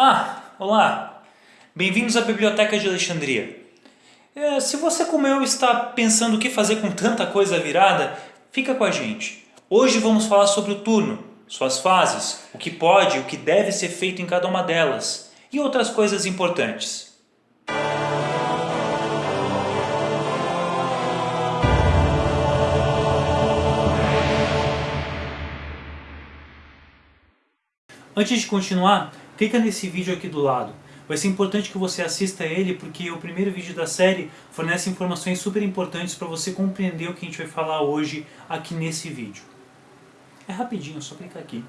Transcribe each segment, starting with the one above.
Ah, olá! Bem-vindos à Biblioteca de Alexandria. É, se você como eu está pensando o que fazer com tanta coisa virada, fica com a gente. Hoje vamos falar sobre o turno, suas fases, o que pode e o que deve ser feito em cada uma delas, e outras coisas importantes. Antes de continuar, clica nesse vídeo aqui do lado. Vai ser importante que você assista ele porque o primeiro vídeo da série fornece informações super importantes para você compreender o que a gente vai falar hoje aqui nesse vídeo. É rapidinho, só clicar aqui.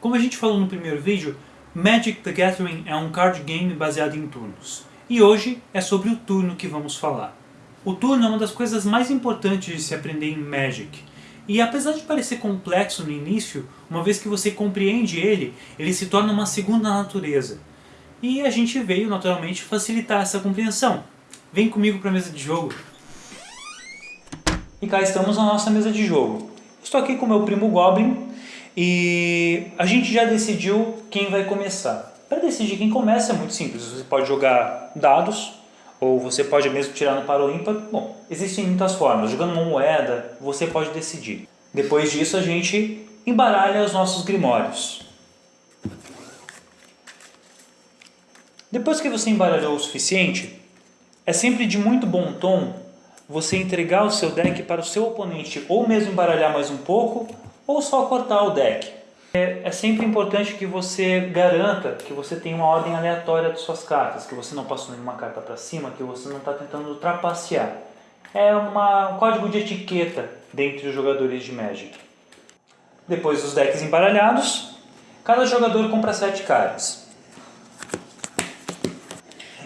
Como a gente falou no primeiro vídeo, Magic the Gathering é um card game baseado em turnos. E hoje é sobre o turno que vamos falar. O turno é uma das coisas mais importantes de se aprender em Magic. E apesar de parecer complexo no início, uma vez que você compreende ele, ele se torna uma segunda natureza. E a gente veio, naturalmente, facilitar essa compreensão. Vem comigo para a mesa de jogo. E cá estamos na nossa mesa de jogo. Estou aqui com meu primo Goblin e a gente já decidiu quem vai começar. Para decidir quem começa é muito simples. Você pode jogar dados, ou você pode mesmo tirar no par ou ímpar. Bom, existem muitas formas. Jogando uma moeda, você pode decidir. Depois disso, a gente embaralha os nossos grimórios. Depois que você embaralhou o suficiente, é sempre de muito bom tom você entregar o seu deck para o seu oponente, ou mesmo embaralhar mais um pouco, ou só cortar o deck. É, é, sempre importante que você garanta que você tem uma ordem aleatória de suas cartas, que você não passou nenhuma carta para cima, que você não está tentando trapacear. É uma, um código de etiqueta dentre os jogadores de Magic. Depois dos decks embaralhados, cada jogador compra 7 cartas.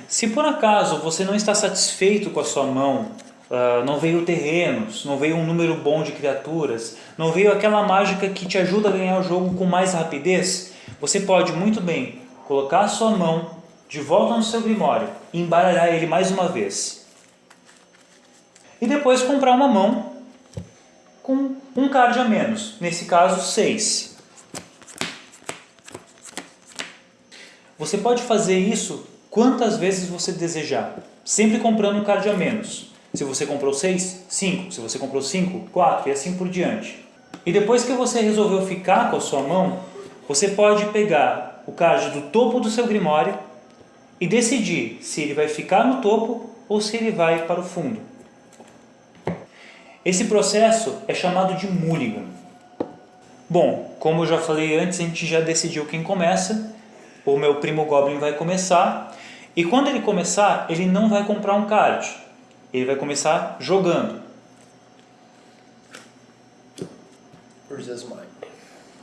Se por acaso você não está satisfeito com a sua mão Uh, não veio terrenos, não veio um número bom de criaturas, não veio aquela mágica que te ajuda a ganhar o jogo com mais rapidez, você pode muito bem colocar a sua mão de volta no seu Grimório e embaralhar ele mais uma vez. E depois comprar uma mão com um card a menos, nesse caso 6. Você pode fazer isso quantas vezes você desejar, sempre comprando um card a menos. Se você comprou 6, 5. Se você comprou 5, 4 e assim por diante. E depois que você resolveu ficar com a sua mão, você pode pegar o card do topo do seu Grimório e decidir se ele vai ficar no topo ou se ele vai para o fundo. Esse processo é chamado de mulligan. Bom, como eu já falei antes, a gente já decidiu quem começa. O meu primo Goblin vai começar. E quando ele começar, ele não vai comprar um card ele vai começar jogando.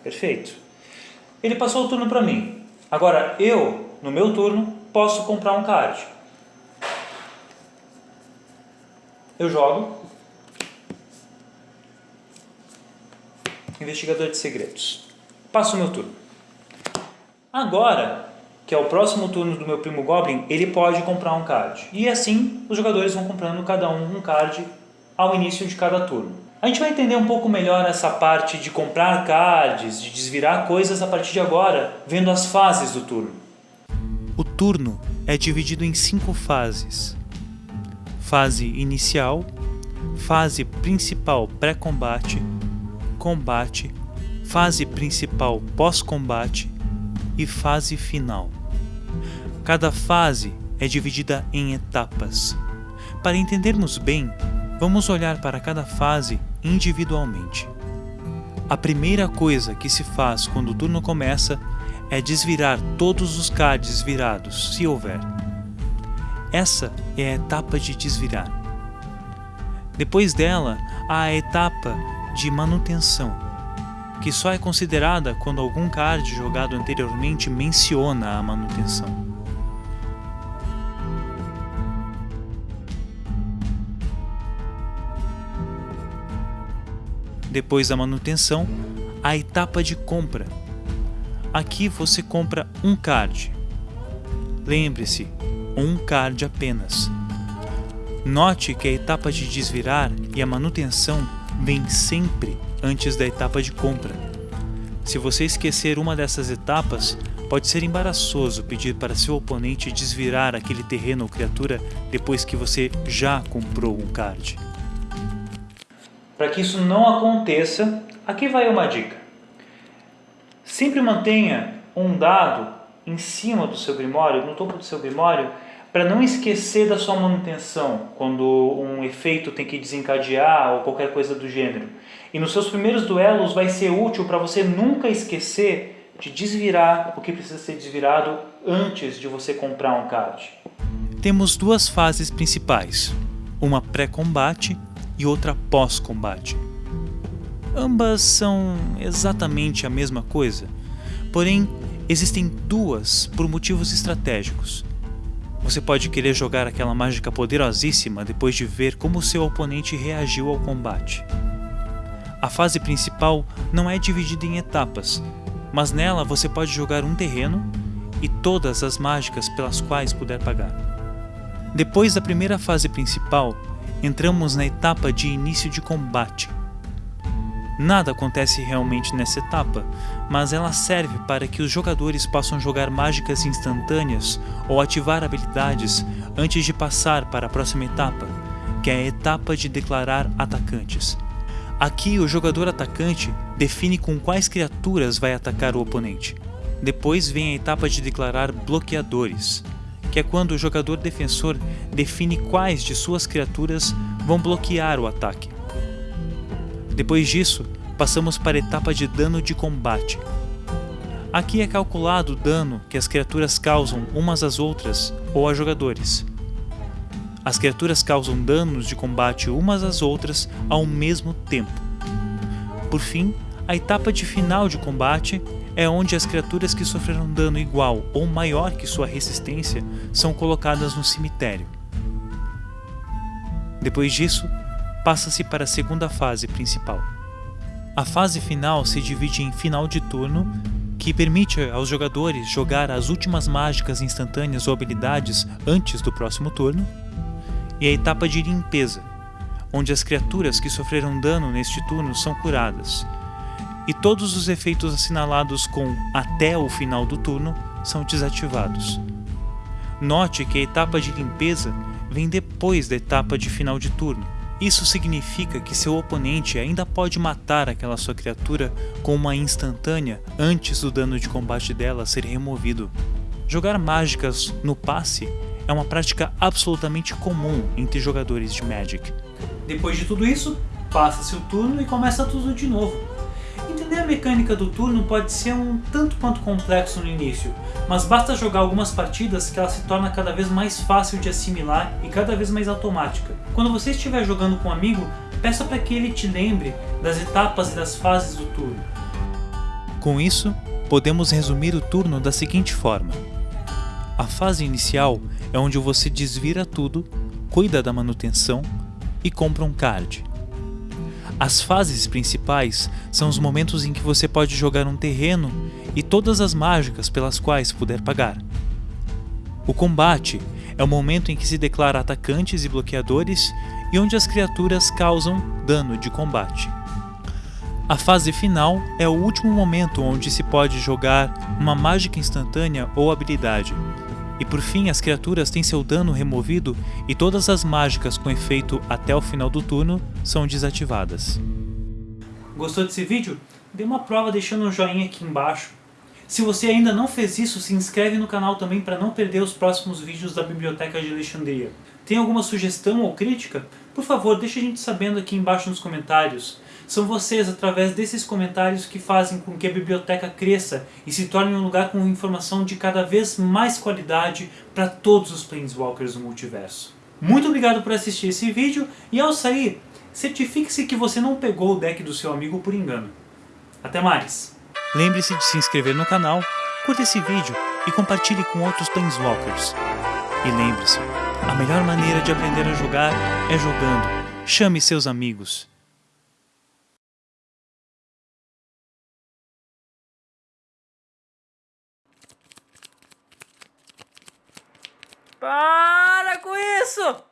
Perfeito. Ele passou o turno para mim. Agora eu, no meu turno, posso comprar um card. Eu jogo. Investigador de segredos. Passo o meu turno. Agora, que é o próximo turno do meu primo Goblin, ele pode comprar um card. E assim os jogadores vão comprando cada um um card ao início de cada turno. A gente vai entender um pouco melhor essa parte de comprar cards, de desvirar coisas a partir de agora, vendo as fases do turno. O turno é dividido em cinco fases. Fase inicial, fase principal pré-combate, combate, fase principal pós-combate e fase final. Cada fase é dividida em etapas. Para entendermos bem, vamos olhar para cada fase individualmente. A primeira coisa que se faz quando o turno começa é desvirar todos os cards virados, se houver. Essa é a etapa de desvirar. Depois dela, há a etapa de manutenção, que só é considerada quando algum card jogado anteriormente menciona a manutenção. Depois da manutenção, a etapa de compra. Aqui você compra um card. Lembre-se, um card apenas. Note que a etapa de desvirar e a manutenção vem sempre antes da etapa de compra. Se você esquecer uma dessas etapas, pode ser embaraçoso pedir para seu oponente desvirar aquele terreno ou criatura depois que você já comprou um card. Para que isso não aconteça, aqui vai uma dica. Sempre mantenha um dado em cima do seu grimório, no topo do seu grimório, para não esquecer da sua manutenção quando um efeito tem que desencadear ou qualquer coisa do gênero. E nos seus primeiros duelos vai ser útil para você nunca esquecer de desvirar o que precisa ser desvirado antes de você comprar um card. Temos duas fases principais, uma pré-combate e outra pós-combate. Ambas são exatamente a mesma coisa, porém existem duas por motivos estratégicos. Você pode querer jogar aquela mágica poderosíssima depois de ver como seu oponente reagiu ao combate. A fase principal não é dividida em etapas, mas nela você pode jogar um terreno e todas as mágicas pelas quais puder pagar. Depois da primeira fase principal, entramos na etapa de início de combate. Nada acontece realmente nessa etapa, mas ela serve para que os jogadores possam jogar mágicas instantâneas ou ativar habilidades antes de passar para a próxima etapa, que é a etapa de declarar atacantes. Aqui o jogador atacante define com quais criaturas vai atacar o oponente. Depois vem a etapa de declarar bloqueadores, que é quando o jogador defensor define quais de suas criaturas vão bloquear o ataque. Depois disso, passamos para a etapa de dano de combate. Aqui é calculado o dano que as criaturas causam umas às outras ou a jogadores. As criaturas causam danos de combate umas às outras ao mesmo tempo. Por fim, a etapa de final de combate é onde as criaturas que sofreram dano igual ou maior que sua resistência são colocadas no cemitério. Depois disso, passa-se para a segunda fase principal. A fase final se divide em final de turno, que permite aos jogadores jogar as últimas mágicas instantâneas ou habilidades antes do próximo turno, e a etapa de limpeza, onde as criaturas que sofreram dano neste turno são curadas, e todos os efeitos assinalados com até o final do turno são desativados. Note que a etapa de limpeza vem depois da etapa de final de turno, isso significa que seu oponente ainda pode matar aquela sua criatura com uma instantânea antes do dano de combate dela ser removido. Jogar mágicas no passe é uma prática absolutamente comum entre jogadores de Magic. Depois de tudo isso, passa-se o turno e começa tudo de novo. Entender a mecânica do turno pode ser um tanto quanto complexo no início, mas basta jogar algumas partidas que ela se torna cada vez mais fácil de assimilar e cada vez mais automática. Quando você estiver jogando com um amigo, peça para que ele te lembre das etapas e das fases do turno. Com isso, podemos resumir o turno da seguinte forma. A fase inicial é onde você desvira tudo, cuida da manutenção e compra um card. As fases principais são os momentos em que você pode jogar um terreno e todas as mágicas pelas quais puder pagar. O combate é o momento em que se declara atacantes e bloqueadores e onde as criaturas causam dano de combate. A fase final é o último momento onde se pode jogar uma mágica instantânea ou habilidade, e por fim, as criaturas têm seu dano removido e todas as mágicas com efeito até o final do turno são desativadas. Gostou desse vídeo? Dê uma prova deixando um joinha aqui embaixo. Se você ainda não fez isso, se inscreve no canal também para não perder os próximos vídeos da Biblioteca de Alexandria. Tem alguma sugestão ou crítica? Por favor, deixe a gente sabendo aqui embaixo nos comentários. São vocês, através desses comentários, que fazem com que a biblioteca cresça e se torne um lugar com informação de cada vez mais qualidade para todos os Planeswalkers do multiverso. Muito obrigado por assistir esse vídeo e ao sair, certifique-se que você não pegou o deck do seu amigo por engano. Até mais! Lembre-se de se inscrever no canal, curta esse vídeo e compartilhe com outros Planeswalkers. E lembre-se, a melhor maneira de aprender a jogar é jogando. Chame seus amigos. Para com isso!